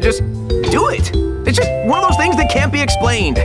Just do it. It's just one of those things that can't be explained.